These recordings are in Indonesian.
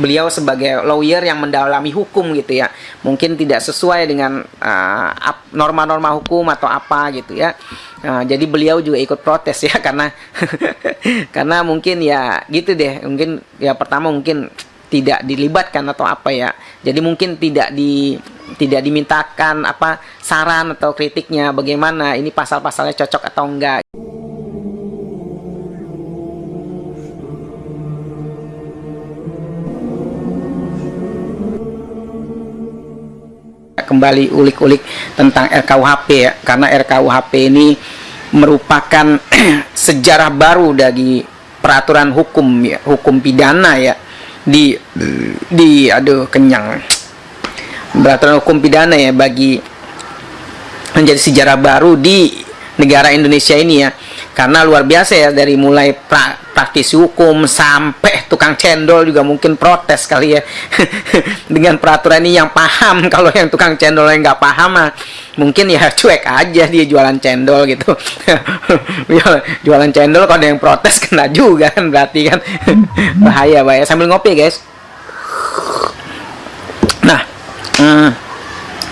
beliau sebagai lawyer yang mendalami hukum gitu ya. Mungkin tidak sesuai dengan uh, norma-norma uh, hukum atau apa gitu ya. Uh, jadi beliau juga ikut protes ya karena karena mungkin ya gitu deh. Mungkin ya pertama mungkin tidak dilibatkan atau apa ya. Jadi mungkin tidak di tidak dimintakan apa saran atau kritiknya bagaimana ini pasal-pasalnya cocok atau enggak kembali ulik-ulik tentang RKUHP ya. Karena RKUHP ini merupakan sejarah baru dari peraturan hukum ya hukum pidana ya. Di di aduh kenyang. Peraturan hukum pidana ya bagi menjadi sejarah baru di negara Indonesia ini ya. Karena luar biasa ya dari mulai pra, praktisi hukum sampai tukang cendol juga mungkin protes kali ya. Dengan peraturan ini yang paham kalau yang tukang cendol yang nggak paham mah mungkin ya cuek aja dia jualan cendol gitu. Jualan cendol kalau ada yang protes kena juga kan berarti kan. Bahaya bahaya. Sambil ngopi guys. Nah hmm,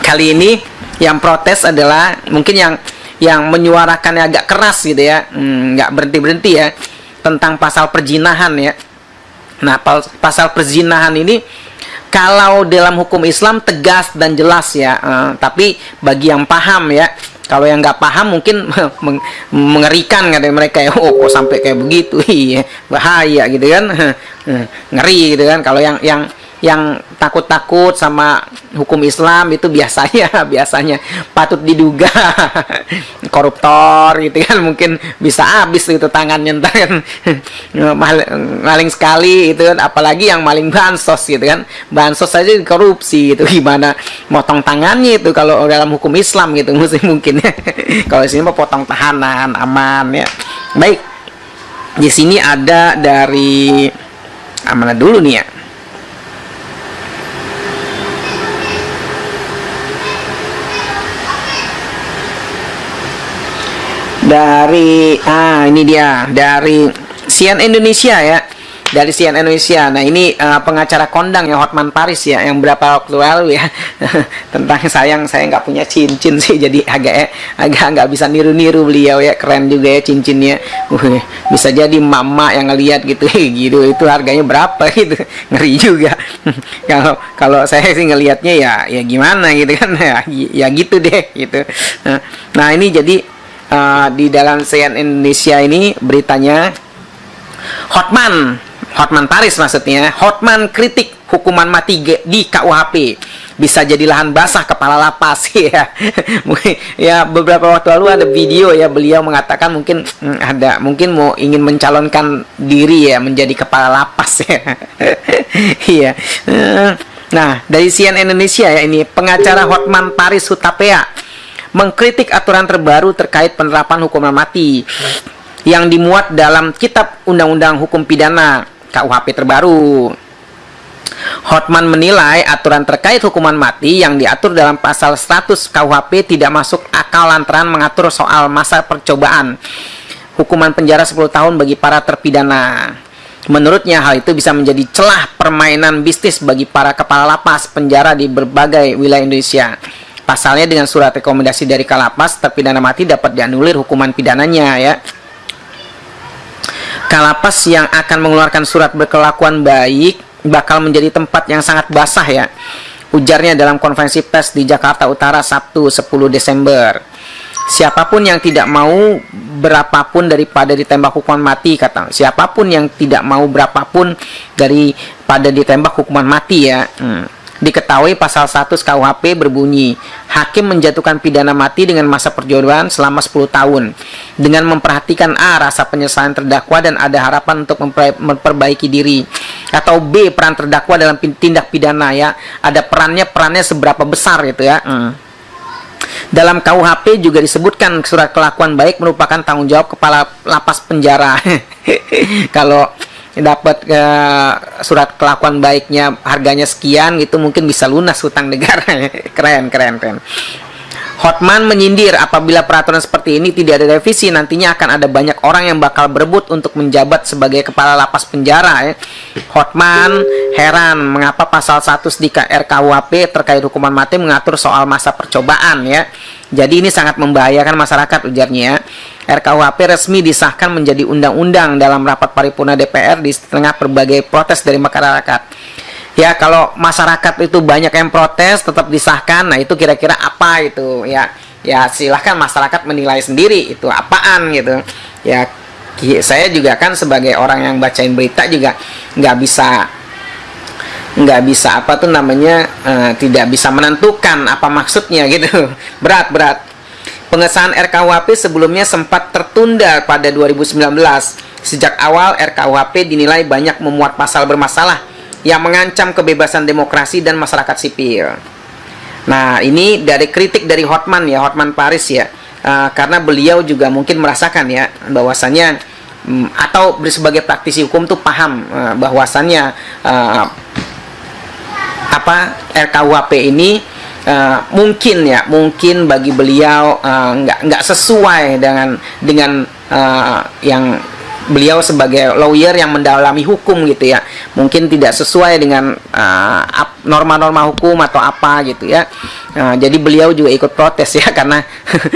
kali ini yang protes adalah mungkin yang yang menyuarakannya agak keras gitu ya. Hmm, nggak hmm, berhenti berhenti ya tentang pasal perjinahan ya. Nah pasal perjinahan ini kalau dalam hukum Islam tegas dan jelas ya. Uh, tapi bagi yang paham ya. Kalau yang nggak paham mungkin mengerikan kata mereka ya. Oh kok sampai kayak begitu? Iya bahaya gitu kan. Ngeri gitu kan. Kalau yang yang yang takut-takut sama hukum Islam itu biasanya biasanya patut diduga. Koruptor gitu kan mungkin bisa habis itu tangannya entar kan. Maling sekali itu kan apalagi yang maling bansos gitu kan. Bansos saja korupsi itu gimana motong tangannya itu kalau dalam hukum Islam gitu mesti mungkin. Ya kalau sini mau potong tahanan aman ya. Baik di sini ada dari mana dulu nih ya dari ah ini dia dari Sian Indonesia ya dari Sian Indonesia. Nah ini uh, pengacara kondang ya Hotman Paris ya yang berapa waktu lalu ya tentang sayang saya nggak punya cincin sih jadi agak eh, agak nggak bisa niru-niru beliau ya keren juga ya cincinnya. Uh, bisa jadi mama yang ngelihat gitu gitu itu harganya berapa gitu ngeri juga. Kalau kalau saya sih ngelihatnya ya ya gimana gitu kan ya, ya gitu deh gitu. Nah ini jadi uh, di dalam CNN Indonesia ini beritanya Hotman Hotman Paris maksudnya Hotman kritik hukuman mati di KUHP bisa jadi lahan basah kepala lapas. Ya. Ya beberapa waktu lalu ada video ya beliau mengatakan mungkin hmm, ada mungkin mau ingin mencalonkan diri ya menjadi kepala lapas ya. Iya. Nah dari CNN Indonesia ya ini pengacara Hotman Paris Hutapea mengkritik aturan terbaru terkait penerapan hukuman mati yang dimuat dalam Kitab Undang-Undang Hukum Pidana KUHP terbaru. Hotman menilai aturan terkait hukuman mati yang diatur dalam pasal 100 KUHP tidak masuk akal lantaran mengatur soal masa percobaan hukuman penjara 10 tahun bagi para terpidana. Menurutnya hal itu bisa menjadi celah permainan bisnis bagi para kepala lapas penjara di berbagai wilayah Indonesia. Pasalnya dengan surat rekomendasi dari Kalapas, terpidana mati dapat dianulir hukuman pidananya ya. Kalapas yang akan mengeluarkan surat berkelakuan baik bakal menjadi tempat yang sangat basah ya. Ujarnya dalam konferensi pers di Jakarta Utara Sabtu 10 Desember. Siapa pun yang tidak mau berapapun daripada ditembak hukuman mati kata. Siapa pun yang tidak mau berapapun daripada ditembak hukuman mati ya. Hmm Diketahui pasal 1 KUHP berbunyi, hakim menjatuhkan pidana mati dengan masa perjodohan selama 10 tahun. Dengan memperhatikan A, rasa penyesalan terdakwa dan ada harapan untuk memperbaiki diri. Atau B, peran terdakwa dalam tindak pidana ya. Ada perannya, perannya seberapa besar gitu ya. Hmm. Dalam KUHP juga disebutkan surat kelakuan baik merupakan tanggung jawab kepala lapas penjara. Kalau dapat uh, surat kelakuan baiknya harganya sekian gitu mungkin bisa lunas hutang negara keren keren keren Hotman menyindir apabila peraturan seperti ini tidak ada revisi nantinya akan ada banyak orang yang bakal berebut untuk menjabat sebagai kepala lapas penjara ya. Hotman heran mengapa pasal 1 sedika RKUHP terkait hukuman mati mengatur soal masa percobaan ya. Jadi ini sangat membahayakan masyarakat ujarnya. RKUHP resmi disahkan menjadi undang-undang dalam rapat paripurna DPR di tengah berbagai protes dari masyarakat. Ya kalau masyarakat itu banyak yang protes tetap disahkan. Nah itu kira-kira apa itu? Ya ya silahkan masyarakat menilai sendiri itu apaan gitu. Ya saya juga kan sebagai orang yang bacain berita juga nggak bisa nggak bisa apa tuh namanya uh, tidak bisa menentukan apa maksudnya gitu. Berat berat pengesahan RKUHP sebelumnya sempat tertunda pada 2019 sejak awal RKUHP dinilai banyak memuat pasal bermasalah yang mengancam kebebasan demokrasi dan masyarakat sipil. Nah, ini dari kritik dari Hotman ya, Hotman Paris ya. Uh, karena beliau juga mungkin merasakan ya bahwasannya um, atau sebagai praktisi hukum tuh paham uh, bahwasannya uh, apa RKUHP ini uh, mungkin ya mungkin bagi beliau uh, nggak sesuai dengan dengan uh, yang beliau sebagai lawyer yang mendalami hukum gitu ya. Mungkin tidak sesuai dengan norma-norma uh, hukum atau apa gitu ya. Uh, jadi beliau juga ikut protes ya karena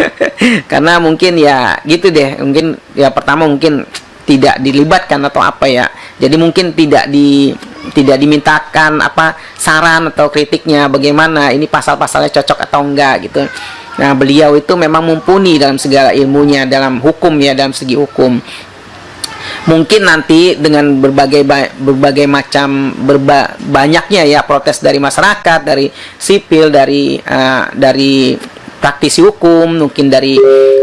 karena mungkin ya gitu deh. Mungkin ya pertama mungkin tidak dilibatkan atau apa ya. Jadi mungkin tidak di tidak dimintakan apa saran atau kritiknya bagaimana ini pasal-pasalnya cocok atau enggak gitu. Nah, beliau itu memang mumpuni dalam segala ilmunya dalam hukum ya, dalam segi hukum. Mungkin nanti dengan berbagai berbagai macam berba, banyaknya ya protes dari masyarakat, dari sipil, dari uh, dari praktisi hukum, mungkin dari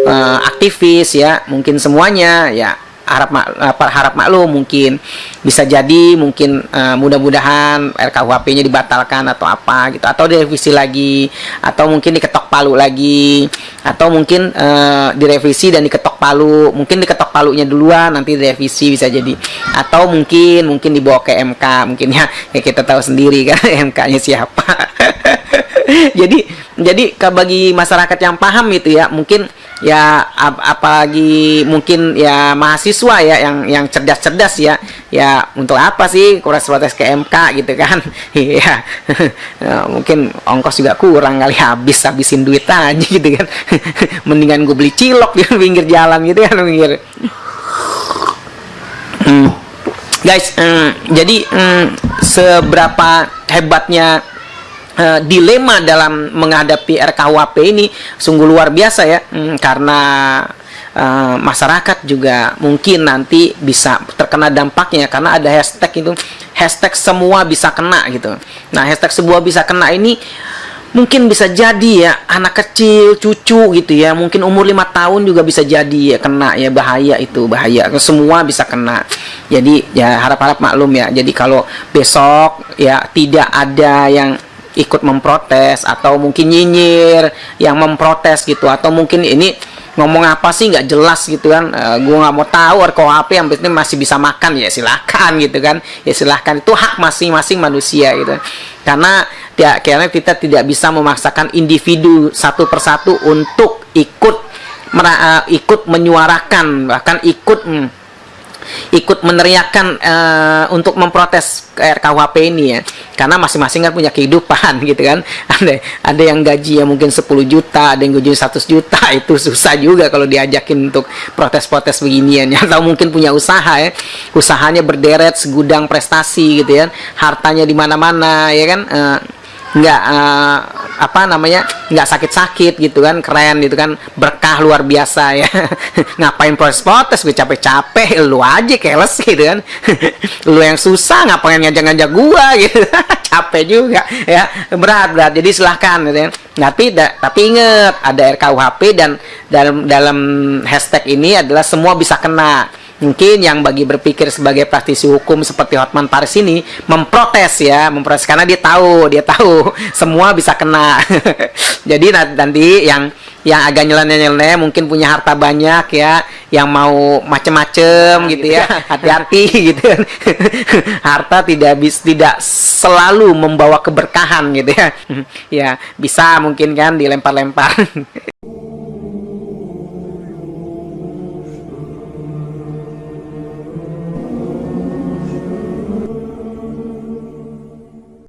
uh, aktivis ya, mungkin semuanya ya harap mak, harap maklum mungkin bisa jadi mungkin uh, mudah-mudahan RKUHP-nya dibatalkan atau apa gitu atau direvisi lagi atau mungkin diketok palu lagi atau mungkin uh, direvisi dan diketok palu mungkin diketok palunya duluan nanti direvisi bisa jadi atau mungkin mungkin dibawa ke MK mungkin ya, ya kita tahu sendiri kan MK-nya siapa. Jadi jadi bagi masyarakat yang paham itu ya mungkin ya ap apalagi mungkin ya mahasiswa ya yang yang cerdas-cerdas ya. Ya untuk apa sih kurang protes ke MK gitu kan? Iya. Ya, mungkin ongkos juga kurang kali habis habisin duit aja gitu kan. Mendingan gue beli cilok di pinggir jalan gitu kan pinggir. Hmm. guys hmm, jadi hmm, seberapa hebatnya uh, dilema dalam menghadapi RKUHP ini sungguh luar biasa ya. Hmm, karena uh, masyarakat juga mungkin nanti bisa terkena dampaknya karena ada hashtag itu hashtag semua bisa kena gitu. Nah hashtag semua bisa kena ini mungkin bisa jadi ya anak kecil cucu gitu ya. Mungkin umur lima tahun juga bisa jadi ya kena ya bahaya itu bahaya. Semua bisa kena. Jadi ya harap-harap maklum ya. Jadi kalau besok ya tidak ada yang ikut memprotes atau mungkin nyinyir yang memprotes gitu atau mungkin ini ngomong apa sih nggak jelas gitu kan e, eh, gue nggak mau tahu RKUHP yang penting masih bisa makan ya silahkan gitu kan ya silahkan itu hak masing-masing manusia gitu. Karena ya karena kita tidak bisa memaksakan individu satu persatu untuk ikut mera, uh, ikut menyuarakan bahkan ikut hmm, ikut meneriakan uh, untuk memprotes RKUHP ini ya. Karena masing-masing kan punya kehidupan gitu kan. Ada ada yang gaji ya mungkin 10 juta ada yang gaji 100 juta. Itu susah juga kalau diajakin untuk protes-protes beginian ya. Atau mungkin punya usaha ya. Usahanya berderet segudang prestasi gitu ya. Hartanya di mana-mana ya kan. Uh, nggak uh, apa namanya nggak sakit-sakit gitu kan keren gitu kan berkah luar biasa ya. Ngapain protes-protes gue capek-capek lu aja keles gitu kan. Lu yang susah ngapain ngajak-ngajak gua gitu. Capek juga ya berat berat. Jadi silahkan gitu ya. Tapi tapi inget ada RKUHP dan dalam dalam hashtag ini adalah semua bisa kena mungkin yang bagi berpikir sebagai praktisi hukum seperti Hotman Paris ini memprotes ya memprotes. Karena dia tahu dia tahu semua bisa kena. Jadi nanti yang yang agak nyeleneh-nyeleneh mungkin punya harta banyak ya yang mau macem-macem nah, gitu, gitu ya hati-hati gitu. Harta tidak bis tidak selalu membawa keberkahan gitu ya. Ya bisa mungkin kan dilempar-lempar